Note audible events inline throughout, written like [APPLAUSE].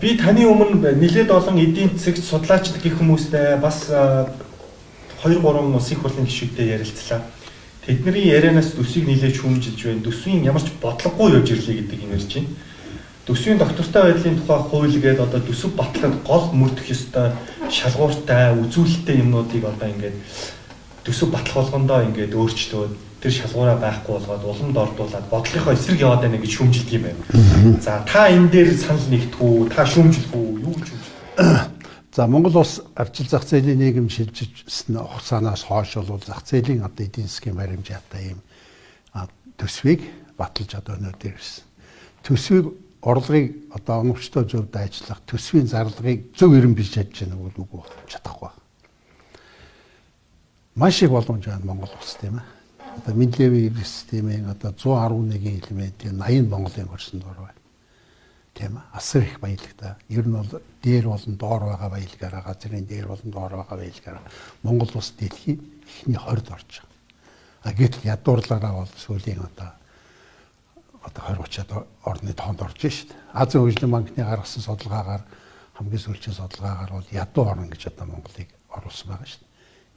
би таны өмнө нэлээд олон эдийн засагт судлаач гэх хүмүүстэй бас 2 3 ус их хурлын гишүүдтэй ярилцлаа. Тэдний ярианаас төсвийг нэлээд шүүмжилж байна. Төсвийн ямар ч бодлогогүй явж ирлээ гэдэг юм ярьж байна. Төсвийн доктортой байдлын тухай хууль гээд одоо төсөв батлахад гол мөрдөх ёстой шалгууртай, үзүүлэлттэй юмнуудыг одоо ингээд төсөв батлах болгондоо ингээд өөрчлөөд тэр шалгуураа байхгүй болгоод уламд ордуулад бодлогынхоо эсрэг яваад байна гэж шүүмжилдэг юм байна. За та энэ дээр санал нэгтгүү, та шүүмжлэх үү, юу гэж шүүмжлэх? [COUGHS] За Монгол улс арчил зах зээлийн нийгэм шилжижсэн хугацаанаас хойш бол зах зээлийн одоо эдийн засгийн баримжаатай юм төсвийг баталж одоо өнөөдөр ирсэн. Төсвийг орлогыг одоо оновчтой зөвд ажиллах төсвийн зарлагыг зөв эрен бий чадж байгаа нь үгүй чадахгүй. Маш их боломж байна Монгол улс тийм ээ одоо Менделеевийн системийн одоо 111 элементийн 80 Монголын хөрсөнд ор байна. Тийм ээ. Асар их баялагтай. Ер нь бол дээр болон доор байгаа баялагаараа газрын дээр болон доор байгаа баялагаараа Монгол улс дэлхийн эхний 20-д орж байгаа. А гэтэл ядуурлаараа бол сүүлийн одоо одоо 20 30-ад орны тоонд орж шít. Азийн хөгжлийн банкны гаргасан судалгаагаар хамгийн сүүлийн судалгаагаар бол ядуу орн гэж одоо Монголыг оруулсан байгаа шít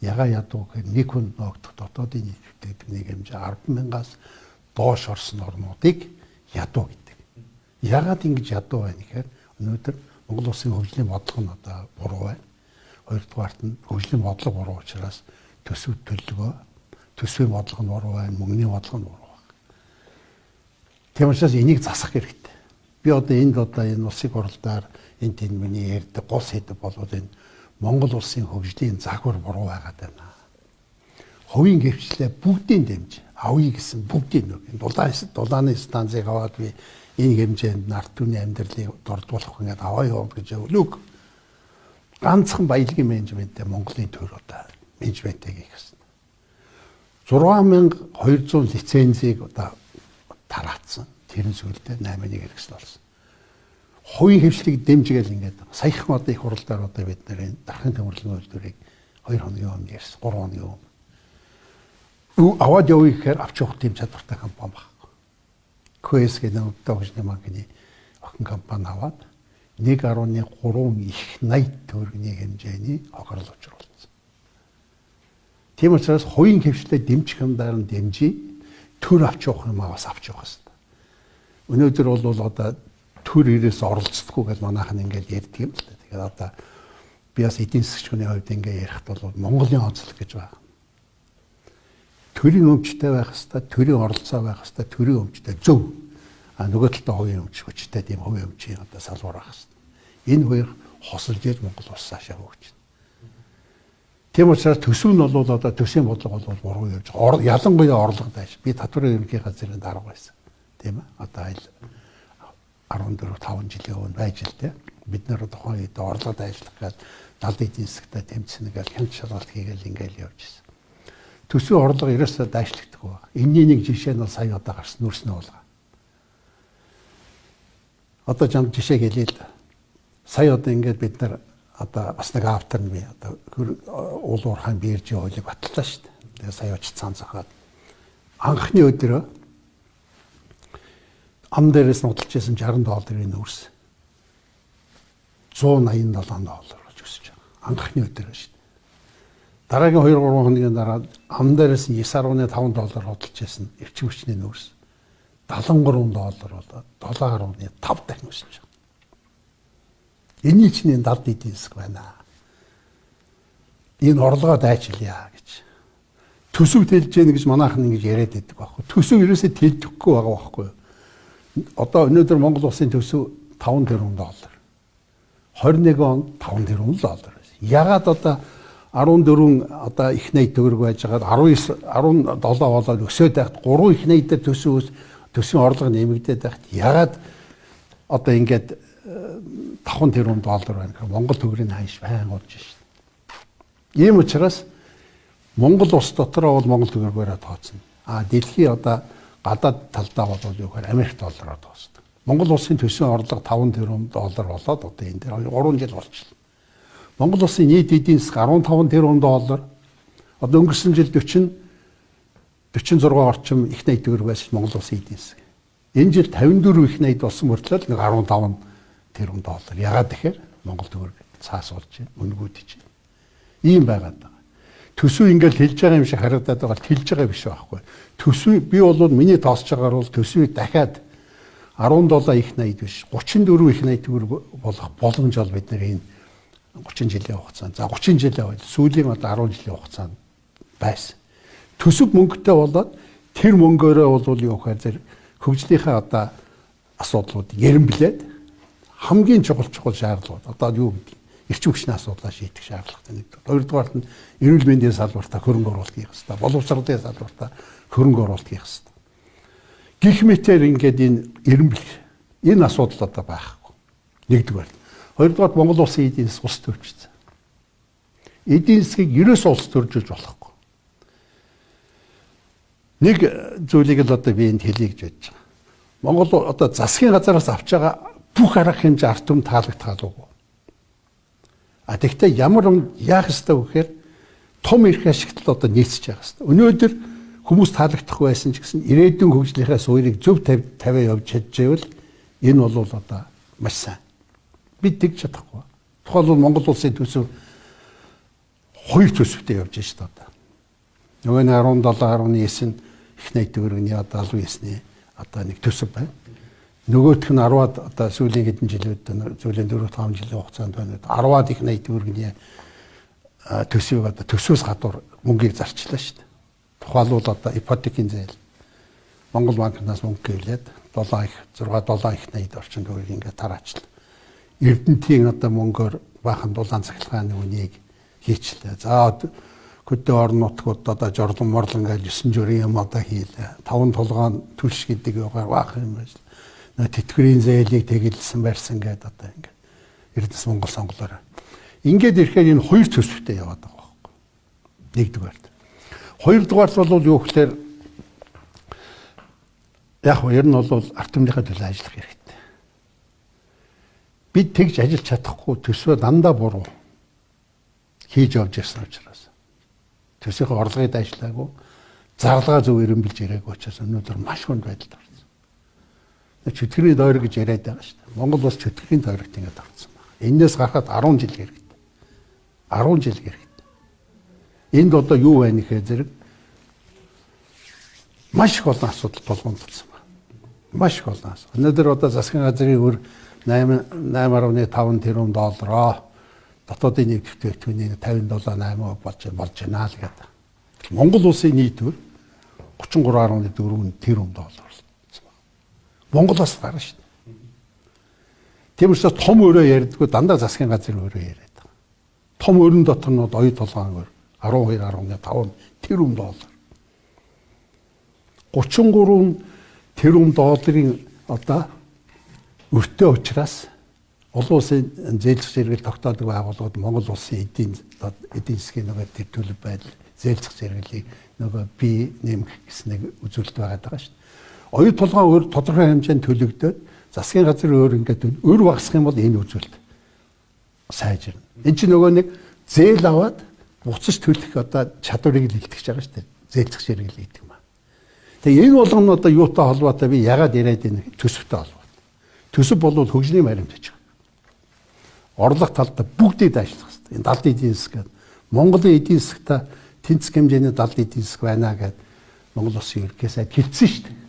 яга ядуу гэхээр нэг хүн ногдох дотоодын нийт нэг хэмжээ 100000-аас доош орсон орнуудыг ядуу гэдэг. Ягаад ингэж ядуу байна гэхээр өнөөдөр Монгол улсын хөгжлийн бодлого нь одоо буруу байна. Хоёрдугаарт нь хөгжлийн бодлого буруу учраас төсөв төлөвөө төсвийн бодлого нь буруу байна, мөнгөний бодлого нь буруу байна. Тийм учраас энийг засах хэрэгтэй. Би одоо энд одоо энэ улсын хурлаар энэ тэнд миний ярьдаг гол сэдв болоод энэ Монгол улсын хөгжлийн загвар буруу байгаад байна. Хувийн гэвчлээ бүгдийн дэмж авъя гэсэн бүгдийн нэг дулаан дулааны станцыг аваад би энэ хэмжээнд нарт түмний амьдралыг дордуулах ингээд аваа яваа гэж өвлөг ганцхан баялагын менежменттэй Монголын төр одоо менежментийг хийх гэсэн. 6200 лицензийг одоо тараацсан. Тэрэн сүлдээ 8-1 хэрэгсэл болсон хувийн хөвшлийг дэмжгээл ингээд саяхан одоо их хуралдаар одоо бид нэр дархан төмөрлөгийн үйлдвэрийг 2 хоногийн өмнө ярьсан 3 хоногийн өмнө. Юу аваад явъя гэхээр авч явах тийм чадвартай компани байхгүй. QS гэдэг нөтөө хөгжлийн банкны охин компани аваад 1.3 их 80 төгрөгийн хэмжээний хохирол учруулсан. Тийм учраас хувийн хөвшлээ дэмжих юмдаар нь дэмжиж төр авч явах юм аваас авч явах хэрэгтэй. Өнөөдөр бол одоо төр ирээс оролцдоггүй гэж манайхан ингээд ярьдаг юм л да. Тэгэхээр одоо би бас эдийн засгийн хувьд ингээд ярихт бол Монголын онцлог гэж байна. Төрийн өмчтэй байх хэвээр, төрийн оролцоо байх хэвээр, төрийн өмчтэй зөв. А нөгөө талдаа хувийн өмч хүчтэй тийм хувийн өмчийн одоо салбар байх хэвээр. Энэ хоёр хосолж иж Монгол улс цаашаа хөгжинэ. Тийм учраас төсөв нь бол одоо төсвийн бодлого бол буруу явж ялангуяа орлого дайш. Би татварын ерөнхий газрын дарга байсан. Тийм ээ. Одоо айл 14 5 жилийн өмнө байж л дээ. Бид нэр тухайн үед орлогод ажиллах гэж далд эдийн засгтай тэмцэнэ гэж хяналт шалгалт хийгээл ингээл явж ирсэн. Төсвийн орлого ерөөсөө дайшлагддаг ба. Энэний нэг жишээ нь бол сая одоо гарсан нүрснэ болго. Одоо жам жишээ хэлээ л. Сая одоо ингээд бид нар одоо бас нэг автор нь би одоо уул уурхайн биержийн хуулийг батлаа шүү дээ. Тэгээ сая очиж цаан цахаад анхны өдрөө ам дээрээс нь удалж байсан 60 долларын нөөс 187 доллар болж өсөж байгаа. Анхны өдөр шүү дээ. Дараагийн 2 3 хоногийн дараа ам дээрээс нь 9.5 доллар худалж байсан эрчим хүчний нөөс 73 доллар болоод 7.5 дахин өсөж байгаа. Энийн чинь далд эдийн засаг байна. Энэ орлогоо дайчилъя гэж. Төсөв тэлж яах гэж манайхан ингэж яриад байдаг байхгүй. Төсөв ерөөсөө тэлдэхгүй байгаа байхгүй юу? Одоо өнөөдөр Монгол улсын төсөв 5 тэрбум доллар. 21 он 5 тэрбум доллар. Ягаад одоо 14 одоо их найд төгрөг байж байгаад 19 17 болоод өсөөд байхад 3 их найдаар төсөв төсвийн орлого нэмэгдээд байхад ягаад одоо ингээд 5 тэрбум доллар байна гэхээр Монгол төгрөгийн ханш байн болж шít. Ийм учраас Монгол улс дотроо бол Монгол төгрөгөөрөө тооцно. А дэлхий одоо гадаад талдаа бол юу гэхээр Америк доллараар дуусдаг. Монгол улсын төсвийн орлого 5 тэрбум доллар болоод одоо энэ дээр 3 жил болчихлоо. Монгол улсын нийт эдийн засаг 15 тэрбум доллар. Одоо өнгөрсөн жил 40 46 орчим их найд төгрөг байсан Монгол улсын эдийн засаг. Энэ жил 54 их найд болсон мөртлөө нэг 15 тэрбум доллар. Ягаад тэгэхээр Монгол төгрөг цаас болж байна, үнгүүдэж байна. Ийм байгаад байгаа. Төсөв ингээл хэлж байгаа юм шиг харагдаад байгаа л хэлж байгаа биш байхгүй. Төсвийг би бол миний тоосч байгаагаар бол төсвийг дахиад 17 их 80 биш 34 их 80 төгрөг болох боломж бол бид энэ 30 жилийн хугацаанд за 30 жилийн байл сүүлийн одоо 10 жилийн хугацаанд байсан. Төсөв мөнгөтэй болоод тэр мөнгөөрөө бол юу гэхээр хөгжлийнхаа одоо асуудлууд яринблээд хамгийн чухал чухал шаардлагууд одоо юу гэдэг эрчим хүчний асуудлаа шийдэх шаардлагатай нэг. Хоёрдугаарт нь эрүүл мэндийн салбартаа хөрөнгө оруулалт хийх хэрэгтэй. Боловсролын салбартаа хөрөнгө оруулалт хийх хэрэгтэй. Гэх мэтээр ингээд энэ эренбэл энэ асуудал одоо байхгүй. Нэгдүгээр. Хоёрдугаар Монгол улсын эдийн засаг ус төрчихсөн. Эдийн засгийг ерөөс улс төржүүлж болохгүй. Нэг зүйлийг л одоо би энд хэлье гэж бодож байгаа. Монгол одоо засгийн газараас авч байгаа бүх арга хэмжээ арт түмэн таалагдхаалгүй. А тэгвэл ямар яах ёстой вэ гэхээр том эрх ашигтал одоо нийцэж байгаа ёстой. Өнөөдөр хүмүүс таалагдахгүй байсан ч гэсэн ирээдүйн хөгжлийнхаа суурийг зөв тавиа явж чадчихвэл энэ бол одоо маш сайн. Бид тэгж чадахгүй. Тухайлбал Монгол улсын төсөв хоёр төсөвтэй явж байна шүү дээ одоо. Нөгөө нь 17 19 нь их төгрөгийн одоо 79-ний одоо нэг төсөв байна. Нөгөөх нь 10-аад одоо сүүлийн хэдэн жилүүд сүүлийн 4-5 жилийн хугацаанд байна. 10-аад их найт төгрөгийн төсвийг одоо төсвөөс гадуур мөнгийг зарчлаа шүү дээ. Тухайлбал одоо ипотекийн зээл Монгол банкнаас мөнгө гэлээд 7 их 6 7 их 80 орчим төгрөгийг ингээд тараачлаа. Эрдэнтийн одоо мөнгөөр баахан дулаан цахилгааны үнийг хийчлээ. За хөдөө орон нутгууд одоо жорлон морлон гэж 9 журийн юм одоо хийлээ. Таван тулгаан түлш гэдэг югаар баах юм байна. Тэтгэврийн зээлийг тэгэлсэн барьсан гэдэг одоо ингээд Эрдэнэс Монгол сонголоор. Ингээд ирэхээр энэ хоёр төсөвтэй яваад байгаа байхгүй. Нэгдүгээр. Хоёрдугаарт бол юу гэхээр яг нь ер нь бол арт түмнийхээ төлөө ажиллах хэрэгтэй. Бид тэгж ажиллаж чадахгүй төсвөө дандаа буруу хийж явж ирсэн учраас төсвийнхээ орлогыг дайшлаагүй зарлага зөв эренбилж ирээгүй учраас өнөөдөр маш хүнд байдалд орсон. Чөтгөрийн дойр гэж яриад байгаа шүү дээ. Монгол бас чөтгөрийн дойрогт ингэж авцсан байна. Энээс гарахад 10 жил хэрэгтэй. 10 жил хэрэгтэй. Энд одоо юу байна гэхээр зэрэг маш их олон асуудал толгомдсон байна. Маш их олон асуудал. Өнөөдөр одоо засгийн газрын өр 8 8.5 тэрбум доллароо дотоодын нийт бүтээгдэхүүний 57 8 болж болж байна л гэдэг. Монгол улсын нийт өр 33.4 тэрбум доллар болсон. Монголоос гарна шүү дээ. Тийм учраас том өрөө ярьдгүй дандаа засгийн газрын өрөө яриад байгаа. Том өрн дотор нь оюу толгоон өр 12.5 тэрбум доллар. 33 тэрбум долларын одоо өртөө учраас олон улсын зээлзэх зэрэгэл тогтоодог байгууллагууд Монгол улсын эдийн эдийн засгийн нөгөө тэр төлөв байдал зээлзэх зэрэглийг нөгөө бий нэмэх гэсэн нэг үзүүлэлт байгаа шүү дээ. Оюу тулгаан өөр тодорхой хэмжээнд төлөгдөөд засгийн газар өөр ингээд өөр багасах юм бол энэ үзүүлэлт сайжирна. Энд чинь нөгөө нэг зээл аваад буцаж төлөх одоо чадварыг л илтгэж байгаа шүү дээ. Зээлзэх ширхэг гэдэг юм аа. Тэгээ энэ болгоно одоо юутай холбоотой би ягаад яриад байна төсөвтэй холбоотой. Төсөв бол хөгжлийн баримтаж байгаа. Орлого талдаа бүгдийг дайшлах хэрэгтэй. Энэ далд эдийн засаг гэдэг. Монголын эдийн засагта тэнцэх хэмжээний далд эдийн засаг байна гэдэг Монгол улсын ерөнхий сайд хэлсэн шүү дээ.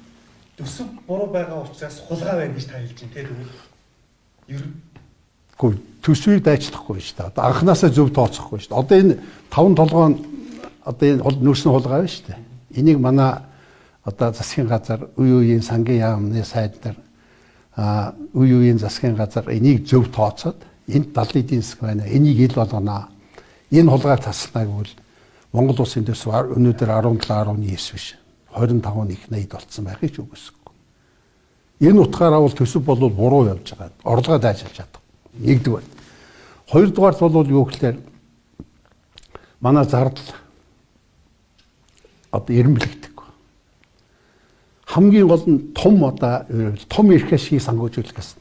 Төсөв буруу байгаа учраас хулгай байна гэж та хэлж байна тийм үү? Ер Гэхдээ төсвийг дайчлахгүй шүү дээ. Одоо анханасаа зөв тооцохгүй шүү дээ. Одоо энэ таван толгоон одоо энэ нөөцний хулгай байна шүү дээ. Энийг манай одоо засгийн газар үе үеийн сангийн яамны сайд нар а үе үеийн засгийн газар энийг зөв тооцоод энд 70 эдийн засаг байна. Энийг ил болгоно. Энэ хулгайг таслана гэвэл Монгол улсын төсөв өнөөдөр 17 19 биш. 25 их 80 болцсон байхыг ч үгүйсэхгүй. Энэ утгаараа бол төсөв бол буруу явж байгаа. Орлогоо дайжуулж чадах. Нэгдүгээр. Хоёрдугаарт бол юу гэхээр манай зардал одоо эренбэлэгдэг. Хамгийн гол нь том одоо том эрх ашиг сангуужуулах гэсэн.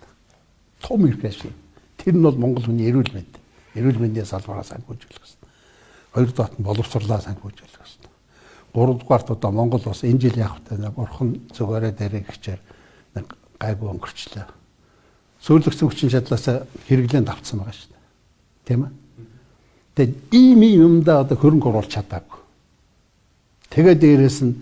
Том эрх ашиг. Тэр нь бол Монгол хүний эрүүл мэнд. Эрүүл мэндийн салбараа сангуужуулах гэсэн. Хоёрдугаарт нь боловсрлоо сангуужуулах гэсэн. Гуравдугаарт одоо Монгол бас энэ жил явах та бурхан зүгээрээ дээрээ гिचээр нэг гайгүй өнгөрчлөө Сүйрлэгцэн хүчин чадлаас хэрэглэн давцсан байгаа шүү дээ. Тийм ээ. Тэгээд ийм юмдаа одоо хөрөнгө оруулах чадаагүй. Тэгээд дээрэс нь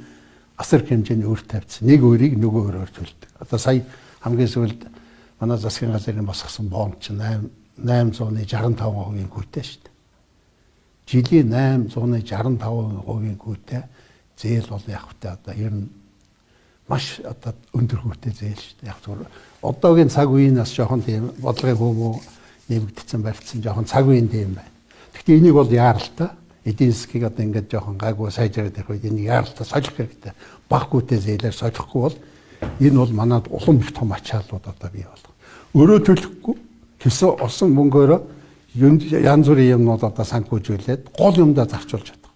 асар хэмжээний өр тавьсан. Нэг өрийг нөгөө өрөөр төлдөг. Одоо сая хамгийн сүүлд манай засгийн газрын босгосон бомб чинь 8 865%-ийн гүйтэй шүү дээ. Жилийн 865%-ийн гүйтэй зээл бол яг хөтэ одоо ер нь маш одоо өндөр хөвтэй зээл шүү дээ. Яг зүгээр одоогийн цаг үеийнээс жоохон тийм бодлогын хүмүү нэмэгдсэн барьцсан жоохон цаг үеийн тийм байна. Гэхдээ энийг бол яаралтай эдийн засгийг одоо ингээд жоохон гайгүй сайжраад ирэх үед энийг яаралтай солих хэрэгтэй. Баггүйтэй зээлээр солихгүй бол энэ бол манад улам их том ачааллууд одоо бий болох. Өөрөө төлөхгүй хэсэг олсон мөнгөөрөө янз бүрийн юмнууд одоо санхүүжүүлээд гол юмдаа зарчуулж чадах.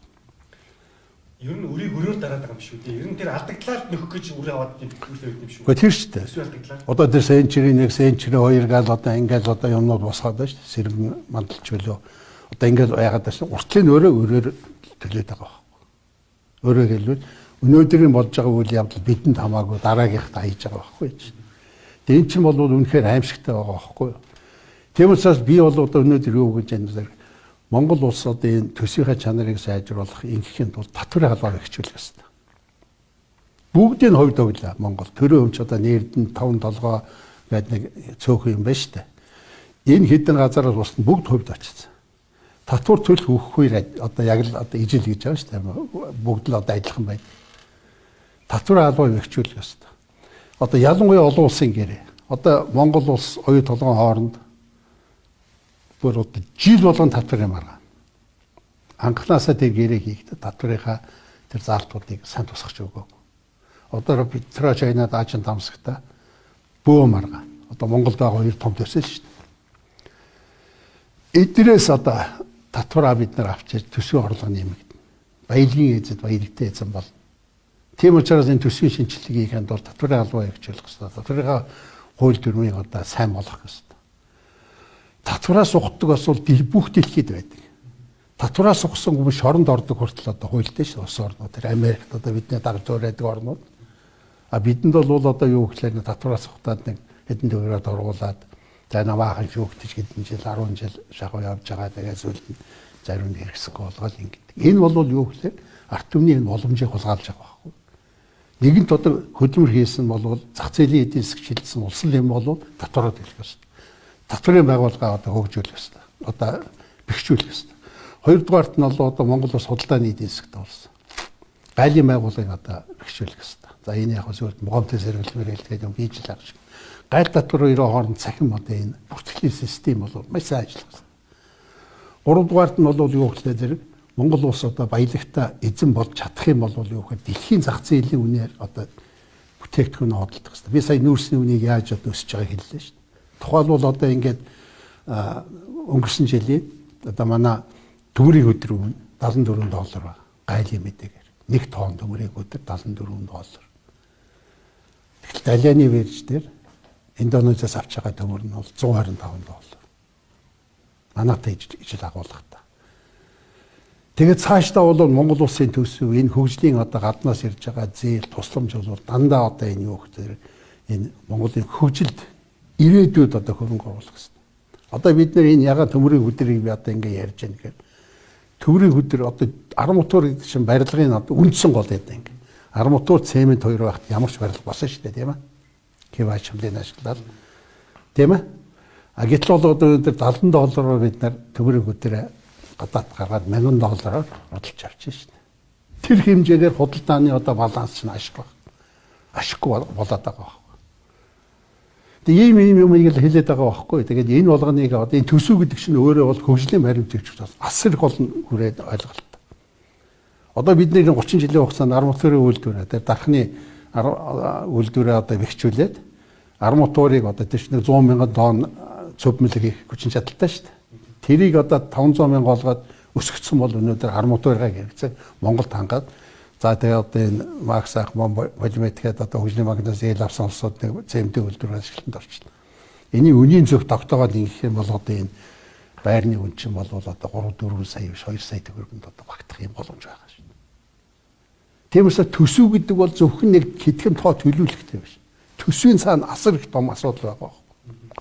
Ер нь үрийг өрөөр дараад байгаа юм шүү дээ. Ер нь тэр алдагдлаад нөхөх гэж үрээ аваад юм юм шүү. Гэхдээ тэр шүү дээ. Одоо тэр сенчрийн 1, сенчрийн 2 гал одоо ингээд одоо юмнууд босгоод байна шүү дээ. Сэргэн мандалч болоо. Одоо ингээд яагаад байна? Уртлын өөрөө өрөөр төлөөд байгаа байхгүй. Өөрөөр хэлбэл өнөөдрийн болж байгаа үйл явдал бидэнд хамаагүй дараагийнхад хийж байгаа байхгүй чинь. Тэгээ эн чинь бол үнэхээр аимшигтай байгаа байхгүй юу? Тийм учраас би бол одоо өнөөдөр юу гэж байна Монгол улс одоо энэ төсвийнхээ чанарыг сайжруулах ингээхийн тулд татварын халбаа хөгжүүлэх ёстой. Бүгдийн хувьд өглөө Монгол төрөө өмч одоо нэрдэн 5 толгой байд нэг цөөхөн юм байна штэ. Энэ хідэн газараас бусд бүгд хувьд очсон. Татвар төлөх өгөхгүй одоо яг л одоо ижил гэж байгаа штэ. Бүгд л одоо адилхан байна. Татварын халбаа хөгжүүлэх ёстой. Одоо ялангуяа олон улсын гэрээ. Одоо Монгол улс оюу толгойн хооронд бүр одоо жил болгон татвар юм арга. Анхнаасаа тэр гэрээ хийхдээ татварынхаа тэр заалтуудыг сайн тусгаж өгөөг. Одоо Петро Чайнад аажин тамсагта бөөм арга. Одоо Монголд байгаа хоёр том төсөл шүү дээ. Эдрээс одоо татвараа бид нар авчиж төсвийн орлого нэмэгдэнэ. Баялагын эзэд баялагтай эзэн бол. Тийм учраас энэ төсвийн шинжилгээг хийхэд бол татварын албаа хөгжүүлэх хэрэгтэй. Татварынхаа хууль дүрмийг одоо сайн болгох хэрэгтэй татвараас ухдаг бас бол бүх дэлхийд байдаг. Татвараас ухсан хүмүүс шоронд ордог хүртэл одоо хуйлтай шүү ус орнууд Америкт одоо бидний дагж байдаг орнууд. А бидэнд бол одоо юу гэхлээр татвараас ухтаад нэг хэдэн төгрөгөд оргуулад за намаахан шүүгтэж хэдэн жил 10 жил шахуу явж байгаа тэгээ зүйлд зарим нь хэрэгсэхгүй болгоод ингэдэг. Энэ бол юу гэхлээр арт түмний энэ боломжийг хулгайлж байгаа байхгүй. Нэгэнт одоо хөдөлмөр хийсэн бол зах зээлийн эдийн засаг шилжсэн улсын юм бол татвараа төлөх ёстой татварын байгууллага одоо хөгжүүлэх ёстой. Одоо бэхжүүлэх ёстой. Хоёрдугаарт нь бол одоо Монгол улс худалдааны эдийн засагт болсон. Гайлын байгууллагыг одоо бэхжүүлэх ёстой. За энэ яг зөвхөн могомтой сэргэлмээр хэлгээд юм хийж л байгаа шиг. Гайл татвар хоёрын хооронд цахим одоо энэ бүртгэлийн систем бол маш сайн ажиллах ёстой. Гуравдугаарт нь бол юу гэхлээр зэрэг Монгол улс одоо баялагта эзэн болж чадах юм бол юу гэхээр дэлхийн зах зээлийн үнээр одоо бүтээгдэхүүн хөдөлдөг хэрэгтэй. Би сая нүүрсний үнийг яаж одоо өсөж байгааг хэллээ шүү дээ. Тухайлбал одоо ингээд өнгөрсөн жилийн одоо манай төмөрийн өдөр өмнө 74 доллар ба гайлын мэдээгээр нэг тонн төмөрийн өдөр 74 доллар. Далианы вэрж дээр Индонезиас авч байгаа төмөр нь бол 125 доллар. Манайтай ижил агуулгатай. Тэгээд цаашдаа бол Монгол улсын төсөв энэ хөгжлийн одоо гаднаас ирж байгаа зээл тусламж бол дандаа одоо энэ юу гэхээр энэ Монголын хөгжилд ирээдүйд одоо хөрөнгө оруулах хэрэгтэй. Одоо бид нэр энэ ягаад төмрийн хөдрийг би одоо ингээ ярьж байна гэхээр төмрийн хөдөр одоо арматур гэдэг чинь барилгын одоо үндсэн гол гэдэг ингээ. Арматур цемент хоёр байхад ямар ч барилга болсон шүү дээ тийм ээ. Кива чамлын ашиглаад тийм ээ. А гэтэл бол одоо өнөөдөр 70 доллараар бид нар төмрийн хөдрөө гадаад гаргаад 1000 доллараар худалдаж авчих шүү дээ. Тэр хэмжээгээр худалдааны одоо баланс нь ашиг баг. Ашиггүй болоод байгаа Тэгээ ийм ийм юм ийм л хэлээд байгаа байхгүй. Тэгээд энэ болгоныг одоо энэ төсөв гэдэг чинь өөрөө бол хөгжлийн баримтжигч бас асар их олон хүрээд ойлголт. Одоо бидний 30 жилийн хугацаанд арматурын үйлдвэрээ тэр дархны үйлдвэрээ одоо бэхжүүлээд арматурыг одоо тийш нэг 100 мянган тонн цөвмөлөг хийх хүчин чадалтай шүү дээ. Тэрийг одоо 500 мянга олгоод өсгөцсөн бол өнөөдөр арматурыг хэрэгцээ Монголд хангаад За тэгээ одоо энэ Макс ах полиметгээд одоо хөгжлийн банкнаас ил авсан улсууд нэг цемтэй үйлдвэр ашиглалтанд орчихно. Эний үнийн зөв тогтоогоод ингэх юм бол одоо энэ байрны үн чинь бол одоо 3 4 сая биш 2 сая төгрөгөнд одоо багтах юм боломж байгаа дээ. Тиймээс төсөв гэдэг бол зөвхөн нэг хэдхэн тоо төлөвлөхтэй биш. Төсвийн цаана асар их том асуудал байгаа.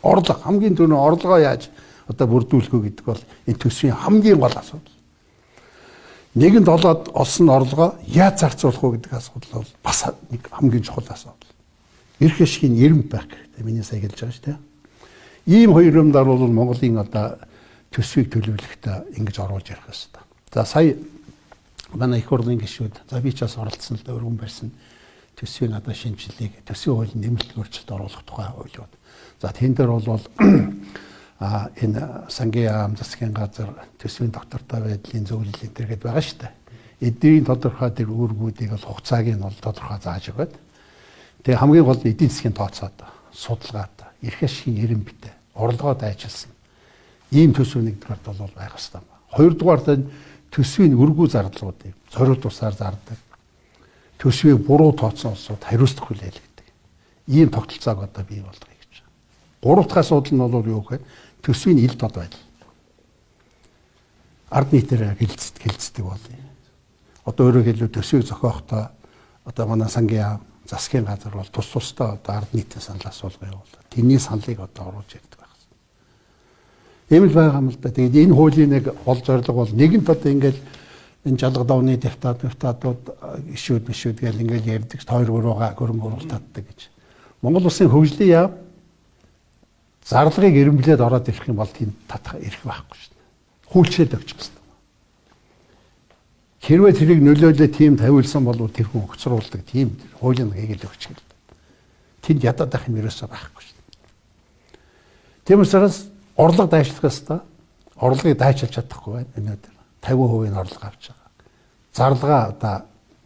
Орлого хамгийн түрүү орлогоо яаж одоо бүрдүүлэх вэ гэдэг бол энэ төсвийн хамгийн гол асуудал. Нэгэнд олоод олсон орлогоо яаж зарцуулах вэ гэдэг асуудал бол бас нэг хамгийн чухал асуудал. Ирэх ашигын эрэмт байх хэрэгтэй. Миний сая хэлж байгаа шүү дээ. Ийм хоёр юмдаар бол Монголын одоо төсвийг төлөвлөхөд ингэж оруулж ярих хэрэгтэй. За сая манай их хурлын гишүүд за би ч бас оролцсон л да өргөн барьсан төсвийн одоо шинжилгээг төсвийн хуулийн нэмэлт өөрчлөлт оруулах тухай хуулиуд. За тэн дээр бол [CLEARS THROAT] а энэ сангийн ам засгийн газар төсвийн доктортой байдлын зөвлөлийн төргээд байгаа шүү дээ. Эдийн тодорхой тэр үүргүүдийг бол хугацааг нь бол тодорхой зааж өгöd. Тэгээ хамгийн гол эдийн засгийн тооцоод судалгаад эрх ашигын эрэм битээ орлогоо дайчилсан. Ийм төсөв нэгдүгээр бол байх хэрэгтэй. Хоёрдугаар нь төсвийн өргүү зардлуудыг зориуд тусаар зардаг. Төсвийг буруу тооцсон улсууд хариуцлах хүлээлгдэг. Ийм тогтолцоог одоо бий болгоё гэж. Гурав дахь асуудал нь бол юу гэхээр төсвийн ил дод байдал. Ард нийтээр хилцдэг хилцдэг болно. Одоо өөрөөр хэлбэл төсвийг зохиохдоо одоо манай сангийн засгийн газар бол тус тусдаа одоо ард нийтийн санал асуулга явуулаад тэрний саналыг одоо оруулж байх. Ийм л байгаа юм л да. Тэгээд энэ хуулийн нэг гол зорилго бол нэгэнт одоо ингээд энэ жалга давны депутат депутатууд ишүүд бишүүд гэл ингээд ярьдаг хоёр гурууга хөрөнгө оруулалтаддаг гэж. Монгол улсын хөгжлийн яв зарлагыг эренблээд ороод ирэх юм бол тийм татах ирэх байхгүй шүү дээ. Хүлчээд өгч гэсэн. Хэрвээ тэрийг нөлөөлөө тийм тавиулсан бол тэр хүн өгцруулдаг тийм хуулийн хийгээл өгч гэл. Тэнд ядаад байх юм ерөөсөө байхгүй шүү дээ. Тийм учраас орлого дайшлах ёстой. Орлогыг дайчилж чадахгүй байна өнөөдөр. 50% нь орлого авч байгаа. Зарлага одоо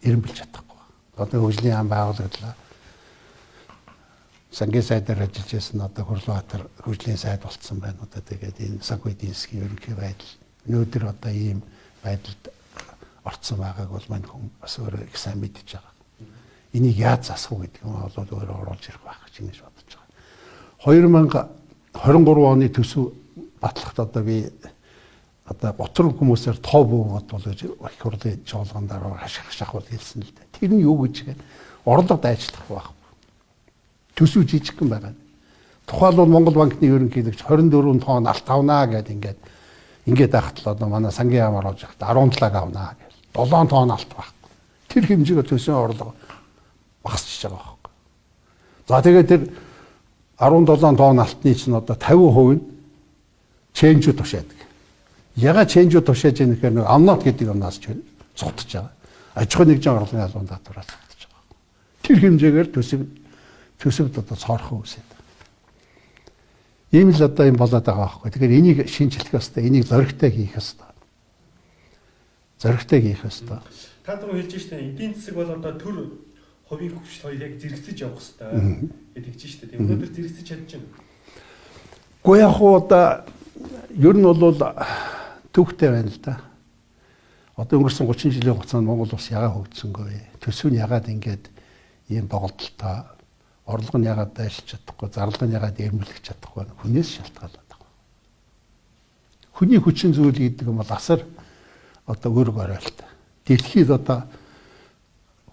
эренбэлж чадахгүй. Одоо хөгжлийн ам байгуулагдлаа сангийн сайдаар ажиллаж байсан одоо Хурлбаатар хөгжлийн сайд болцсон байна. Одоо тэгээд энэ засгийн ерөнхий байдал өнөөдөр одоо ийм байдалд орцсон байгааг бол мань хүн бас өөрөө их сайн мэдж байгаа. Энийг яаж засах вэ гэдэг нь бол өөрөө оруулж ирэх байх гэж ингэж бодож байгаа. 2023 оны төсөв батлагт одоо би одоо ботрон хүмүүсээр тоо буугаад бол их хурлын жолгондоор хашгирах шахвал хэлсэн л дээ. Тэр нь юу гэж гээд орлого дайчлах байх төсөв жижигхэн байгаа. Тухайлбал Монгол банкны ерөнхийлөгч 24 тоон алт авнаа гэд ингээд ингээд байхад л одоо манай сангийн яамаар олж явахад 17 авнаа гэл 7 тоон алт байхгүй. Тэр хэмжээгээр төсөө орлого багасч байгаа байхгүй. За тэгээд тэр 17 тоон алтны чинь одоо 50% нь чэнжүүд тушаадаг. Яга чэнжүүд тушааж яах гэхээр нэг амнот гэдэг юмнаас ч цогтож байгаа. Аж ахуй нэгжийн орлогын албан татвараас цогтож байгаа. Тэр хэмжээгээр төсөв төсөвд одоо цоорхон үсэт. Ийм л одоо юм болоод байгаа байхгүй. Тэгэхээр энийг шинжлэх ёстой, энийг зоригтой хийх ёстой. Зоригтой хийх ёстой. Та түрүү хэлж штэ эдийн засаг бол одоо төр хувийн хөгжил хоёр яг зэрэгцэж явах ёстой гэдэг чинь штэ. Тийм өнөөдөр зэрэгцэж чадчихна. Гэхдээ яг одоо ер нь бол төвхтэй байна л да. Одоо өнгөрсөн 30 жилийн хугацаанд Монгол улс ягаа хөгжсөнгөө? Төсөв нь ягаад ингэж ийм доголдолтой орлого нь ягаад дайшилж чадахгүй, зарлага нь ягаад эрмэлэх чадахгүй. Хүнээс шалтгаалаад байгаа. Хүний хүчин зүйл гэдэг юм бол асар одоо өрг оройлт. Дэлхийд одоо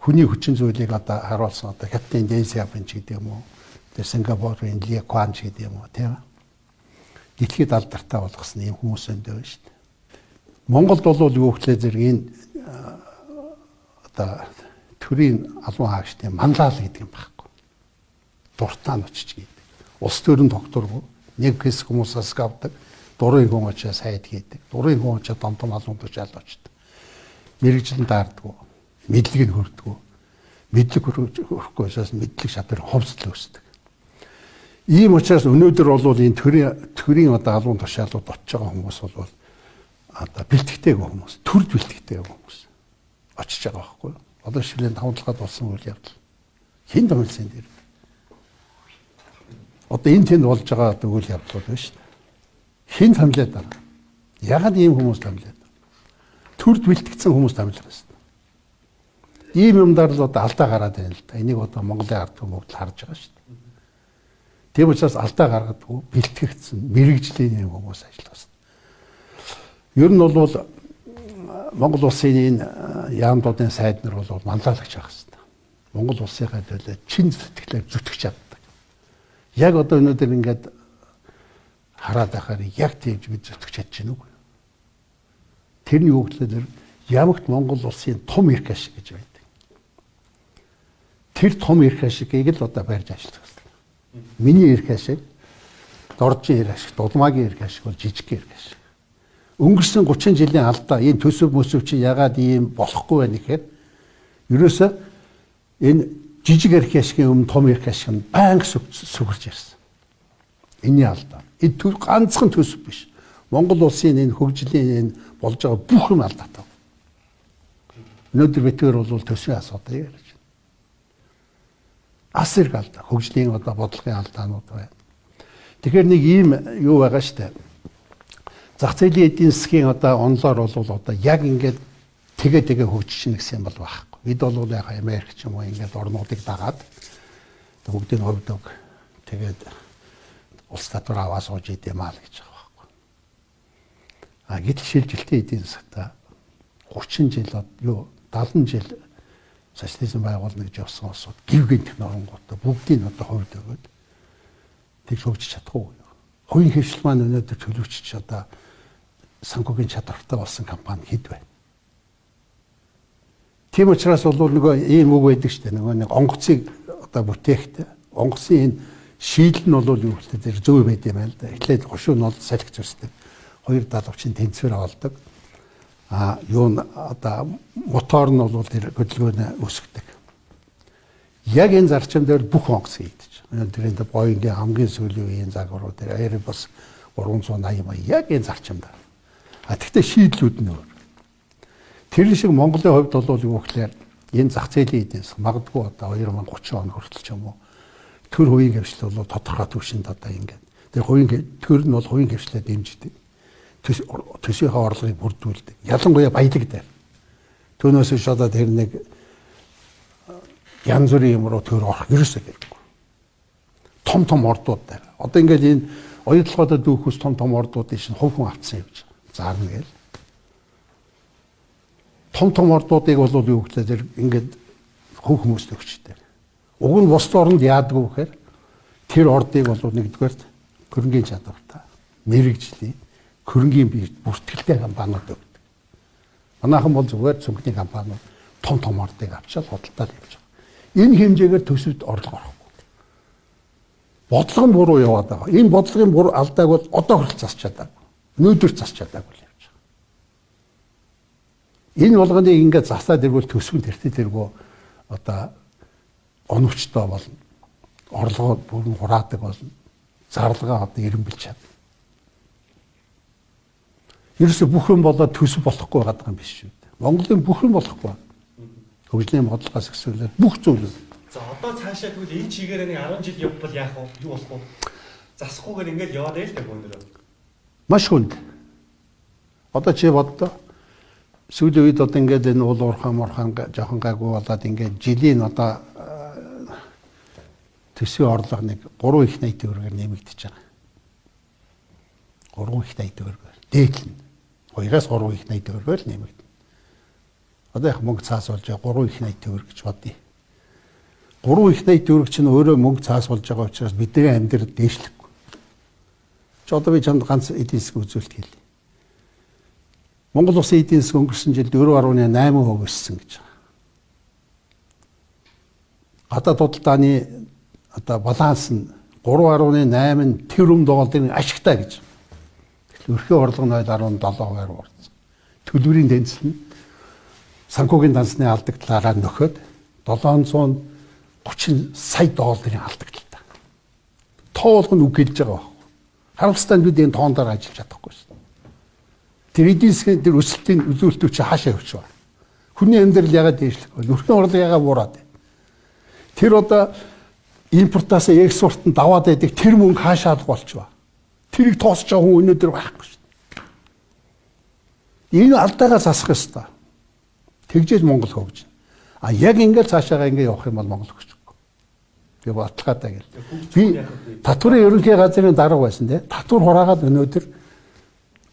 хүний хүчин зүйлийг одоо харуулсан одоо Капитан Дэн Сяпин ч гэдэг юм уу. Тэр Сингапурын Ли Кван ч гэдэг юм уу тийм. Дэлхийд алдартай болгосон юм хүмүүс өндөө шүү дээ. Монголд бол юу гэхлээр зэрэг энэ одоо төрийн албан хаагчдын манлаал гэдэг юм байна дуртаа нь очиж гэдэг. Улс төрийн докторгүй нэг хэсэг хүмүүсээс авдаг. Дурын хүн очиж сайд хийдэг. Дурын хүн очиж домдом алуун тушаал очдог. Мэргэжлэн таарддаг. Мэдлэг нь хөрдөг. Мэдлэг хөрөхгүй учраас мэдлэг шатар ховсдол өсдөг. Ийм учраас өнөөдөр бол энэ төрийн төрийн одоо алуун тушаалууд очиж байгаа хүмүүс бол одоо бэлтгэдэг хүмүүс, төрд бэлтгэдэг хүмүүс очиж байгаа байхгүй. Одоо шилэн тавталгаад болсон үйл явдал. Хин томилсын дээр одоо энэ тэнд болж байгаа одоо үйл явдлууд байна шүү дээ. Хин томлоод байгаа. Ягаад ийм хүмүүс байгаа? Төрд бэлтгэсэн хүмүүс томлох байсан. Ийм юмдаар л одоо алдаа гараад байна л да. Энийг одоо Монголын ард түмэд харж байгаа шүү дээ. Тийм учраас алдаа гаргадгүй бэлтгэгдсэн мэрэгжлийн юм хүмүүс ажилласан. Ер нь бол Монгол улсын энэ яамдуудын сайд нар бол манлайлагч байх хэрэгтэй. Монгол улсынхаа төлөө чин сэтгэлээр зүтгэж чад яг одоо өнөөдөр ингээд хараад байхаар яг тийж бид зүтгэж чадж байна уу? Тэрний үгээр ямагт Монгол улсын том эрх ашиг гэж байдаг. Тэр том эрх ашигийг л одоо барьж ажиллах хэрэгтэй. Миний эрх ашиг, доржийн эрх ашиг, дулмаагийн эрх ашиг бол жижиг эрх ашиг. Өнгөрсөн 30 жилийн алдаа энэ төсөв мөсөв чи ягаад ийм болохгүй байна гэхээр ерөөсөө энэ жижиг эрх ашигын өмнө том эрх ашиг нь байнга сүгэрж ирсэн. Энийн алдаа. Энэ төр ганцхан төсөв биш. Монгол улсын энэ хөгжлийн энэ болж байгаа бүх юм алдаатай. Өнөөдөр битгээр бол төсвийн асуудал ярьж байна. Ас хэрэг алдаа, хөгжлийн одоо бодлогын алдаанууд байна. Тэгэхээр нэг ийм юу байгаа штэ. Зах зээлийн эдийн засгийн одоо онлоор бол одоо яг ингээд тэгээ тэгээ хөгжиж гэсэн юм бол байхгүй. Бид бол яг Америк ч юм уу ингээд орнуудыг дагаад бүгдийг ховдог. Тэгээд улс татвар аваа сууж идэм аа гэж байгаа байхгүй. А гэтэл шилжилтийн эдийн засгата 30 жил юу 70 жил социализм байгуулна гэж явсан улсууд гівгэн технологитой бүгдийг одоо хувьд өгөөд тэгж хөгжиж чадахгүй. Хувийн хвшил маань өнөөдөр төлөвчч одоо санхүүгийн чадвартай болсон компани хэд байна. Тийм учраас бол нөгөө ийм үг байдаг шүү дээ. Нөгөө нэг онгоцыг одоо бүтээхтэй онгоцын энэ шийдэл нь бол юу гэхээр тэр зөв байд юм байна л да. Эхлээд гушуун нь бол салхи зүсдэг. Хоёр далавчин тэнцвэр олдог а юу н одоо мотор нь бол хөдөлгөөнө өсгдөг. Яг энэ зарчим дээр бүх онгоц хийдэж. Тэр энэ Боингийн хамгийн сүүлийн үеийн загваруу тэр Airbus 380 мая яг энэ зарчимд. А тэгтээ шийдлүүд нь өөр. Тэр шиг Монголын хувьд бол юу гэхээр энэ зах зээлийн эдийн засаг магадгүй одоо 2030 он хүртэл ч юм уу төр хувийн хвшил бол тодорхой түвшинд одоо ингээд тэр хувийн төр нь бол хувийн хвшлээ дэмждэг төсөөхөө орлогыг бүрдүүлдэг. Ялангуяа баялаг дээр. Түүнээс биш одоо тэр нэг янз бүрийн юм руу төр орох ерөөсөө хэрэггүй. Том том ордууд дээр. Одоо ингээд энэ оюутлогоо дүүхүүс том том ордуудын шин хувь хүн юм чинь. Заарна гээл. Том том ордуудыг бол юу гэхлээр ингээд хувь хүмүүст өгчтэй. Уг нь бус оронд яадгүй гэхээр тэр ордыг бол нэгдүгээр хөрөнгөний чадвартай мэрэгжлийн хөрөнгөний бие бүртгэлтэй компаниуд өгдөг. Манайхан бол зүгээр цүнхний компаниуд том том ордыг авчаад худалдаад явж байгаа. Энэ хэмжээгээр төсөвт орлого орохгүй. Бодлого нь буруу яваад байгаа. Энэ бодлогын буруу алдааг бол одоо хүртэл засч чадаагүй. Нүүдэр засч чадаагүй л явж байгаа. Энэ болгоныг ингээд засаад ирвэл төсвөн тэртээ тэргөө одоо оновчтой болно. Орлогоо бүрэн хураадаг болно. Зарлагаа одоо эренбэлж чадна. Ерөөсө бүх юм болоод төсөв болохгүй байгаа юм биш шүү дээ. Монголын бүх юм болохгүй. Хөгжлийн бодлогоос эхлүүлээд бүх зүйлүүд. За одоо цаашаа тэгвэл энэ чигээрээ нэг 10 жил явбал яах вэ? Юу болох вэ? Засахгүйгээр ингээд яваад байл та гүндөр. Маш хүнд. Одоо чи боддоо сүүлийн үед одоо ингээд энэ уул уурхай мурхан жоохон гайгүй болоод ингээд жилийн одоо төсвийн орлого нэг 3 их 80 төгрөгөөр нэмэгдэж байгаа. 3 их 80 төгрөгөөр. Дээдлэн. 2-аас 3 их 80 төгрөгөөр л нэмэгдэнэ. Одоо яг мөнгө цаас болж байгаа 3 их 80 төгрөг гэж бодъё. 3 их 80 төгрөг чинь өөрөө мөнгө цаас болж байгаа учраас бидний амьдрал дээшлэхгүй. Чи одоо би чамд ганц эдийн засгийн үзүүлэлт хэлье. Монгол улсын эдийн засаг өнгөрсөн жилд 4.8% өссөн гэж байгаа. Гадаад худалдааны одоо баланс нь 3.8 тэрбум долларын ашигтай гэж Өрхөө орлого 0.17%-аар урдсан. Төлбөрийн тэнцэл нь санхүүгийн дансны алдагдлаараа нөхөд 730 сая долларын алдагдлаа. Тоо болгоно үг хэлж байгаа байхгүй. Харамсалтай бид энэ тоондоор ажиллаж чадахгүй шин. Тэр эдийн тэр өсөлтийн үзүүлэлтүүд чи хаашаа явж байгаа. Хүний амьдрал ягаад дээшлэх вэ? Өрхөн орлого ягаад буураад байна? Тэр одоо импортоос экспортод даваад байдаг тэр мөнгө хаашаа болж байна? Тэрийг тоосч байгаа хүн өнөөдөр байхгүй шүү дээ. Энэ алдаагаа засах ёстой. Тэгжээж Монгол хөгжинэ. А яг ингээд цаашаагаа ингээд явах юм бол Монгол хөгжихгүй. Би баталгаатай гэл. Би татварын ерөнхий газрын дарга байсан тий. Татвар хураагаад өнөөдөр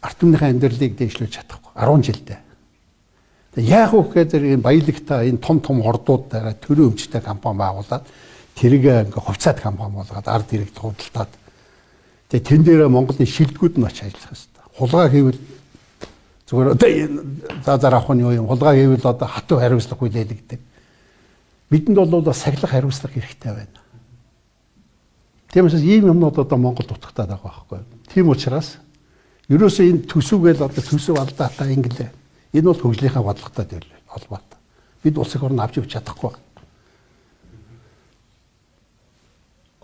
арт түмнийхээ амьдралыг дээшлүүлж чадахгүй. 10 жилдээ. Тэгээ яах вэ гэхээр энэ баялагтай энэ том том ордуудаараа төрийн өмчтэй компани байгуулад тэрийг ингээ хувьцаат компани болгоод ард ирэх худалдаад Тэгээ тэн дээр Монголын шилдэгүүд нь очиж ажиллах хэрэгтэй. Хулгай хийвэл зүгээр одоо за зар авах нь юу юм? Хулгай хийвэл одоо хатуу хариуцлах хүлээлгдэг. Бидэнд бол сахилах хариуцлах хэрэгтэй байна. Тиймээс ийм юмнууд одоо Монгол дутагтаад байгаа байхгүй. Тийм учраас ерөөсөө энэ төсөвгээл одоо төсөв алдаатай ингэлээ. Энэ бол хөгжлийнхаа бодлоготой холбоотой. Бид улс их орн авч явж чадахгүй.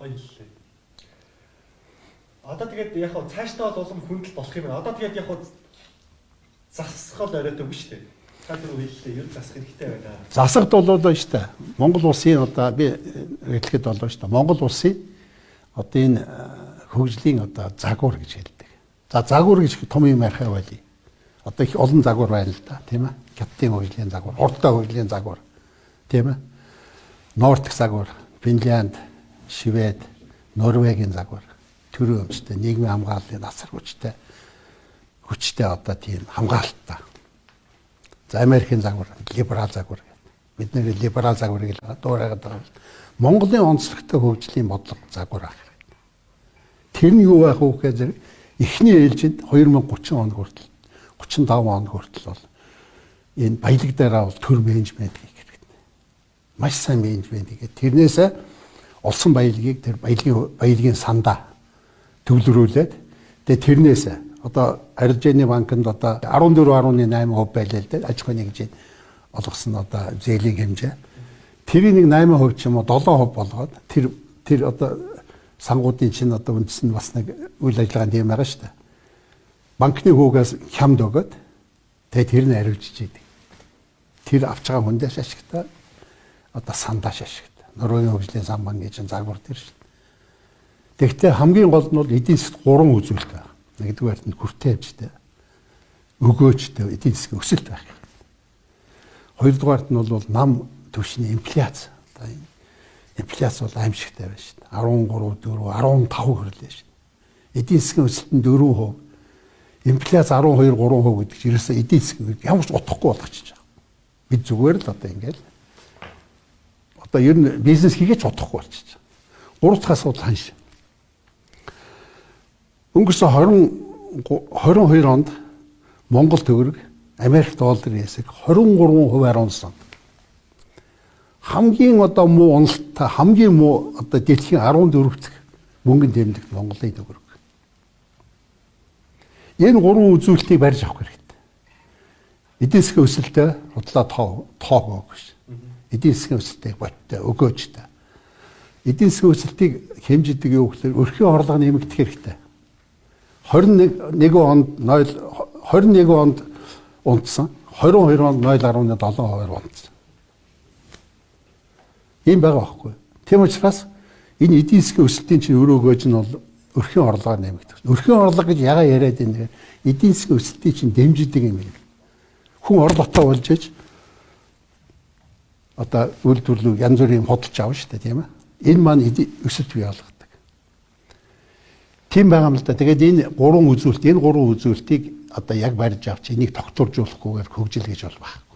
Гоё л. Одоо тэгээд яг хав цаашдаа бол улам хүндэл болох юм байна. Одоо тэгээд яг хав засах л оройтой биш үү? Та түр хэллээ. Ер засах хэрэгтэй байна. Засагт болоо шүү дээ. Монгол улсын одоо би хэлэхэд болоо шүү дээ. Монгол улсын одоо энэ хөгжлийн одоо загвар гэж хэлдэг. За загвар гэж том юм ярихаа байли. Одоо их олон загвар байна л да, тийм ээ. Хятадын хөгжлийн загвар, урдтай хөгжлийн загвар, тийм ээ. Нортик загвар, Финлянд, Швед, Норвегийн загвар, төрийн өмчтэй, нийгмийн хамгааллын насар хүчтэй хүчтэй одоо тийм хамгаалттай. За Америкийн загвар, либерал загвар. Бид нэр либерал загварыг л дуурайгаад байгаа. Монголын онцлогтой хөгжлийн бодлого загвар ах. Тэр нь юу байх вэ гэхээр эхний ээлжинд 2030 он хүртэл 35 он хүртэл бол энэ баялаг дээр бол төр менежмент хийх хэрэгтэй. Маш сайн менежмент хийгээд тэрнээсээ олсон баялагийг тэр баялагын баялагын сандаа төвлөрүүлээд тэгээ тэрнээсээ одоо арилжааны банкнд одоо 14.8% байлаа л дээ аж ахуйн нэгжийн олгосон одоо зээлийн хэмжээ. Тэрийг нэг 8% ч юм уу 7% болгоод тэр тэр одоо сангуудын чинь одоо үндэс нь бас нэг үйл ажиллагаанд юм байгаа шүү дээ. Банкны хүүгээс хямд өгöd тэгээ тэр нь ариулж идэг. Тэр авч байгаа хүндээс ашигтай одоо сандаш ашигтай. Норвегийн хөгжлийн сан банк гэж загвар тэр шүү. Тэгвэл хамгийн гол нь бол эдийн засгт гурван үзүүлэлт байна. Нэгдүгээр нь хүртээ хэмжтэй, өгөөжтэй эдийн засгийн өсөлт байх. Хоёрдугаарт нь бол нам түвшний инфляц. Одоо энэ инфляц бол аимшигтай байна шүү дээ. 13, 4, 15 хүрлээ шүү дээ. Эдийн засгийн өсөлт нь 4%. Инфляц 12, 3% гэдэг чинь ерөөсөө эдийн засгийн ямар ч утгагүй болгочихж байгаа. Бид зүгээр л одоо ингээл одоо ер нь бизнес хийгээч утгагүй болчихж байгаа. Гурав дахь асуудал ханш. Өнгөрсөн 20 22 онд Монгол төгрөг Америк долларын хэсэг 23% унсан хамгийн одоо муу уналттай хамгийн муу одоо дэлхийн 14 дахь мөнгөнд тэмдэгт Монголын төгрөг. Энэ гурван үзүүлэлтийг барьж авах хэрэгтэй. Эдийн засгийн өсөлтөө худлаа тоо тоог гэж. Эдийн засгийн өсөлтийг боттой өгөөжтэй. Эдийн засгийн өсөлтийг хэмждэг юу гэхээр өрхийн орлого нэмэгдэх хэрэгтэй. 21 онд 0 21 онд унтсан. 22 онд 0.7% унтсан. Ийм байгаа байхгүй. Тийм учраас энэ эдийн засгийн өсөлтийн чинь өөрөө гойж нь бол өрхийн орлогоор нэмэгдэх. Өрхийн орлого гэж ягаа яриад вэ? Эдийн засгийн өсөлтийг чинь дэмждэг юм байна. Хүн орлоготой болж иж одоо үйлдвэрлэл янз бүрийн худалч авна шүү дээ тийм ээ. Энэ маань өсөлт бий болгодог. Тийм байгаа юм л да. Тэгээд энэ гурван үзүүлэлт, энэ гурван үзүүлэлтийг одоо яг барьж авч энийг тогтворжуулахгүйгээр хөгжил гэж бол баг.